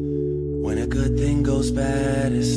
When a good thing goes bad, it's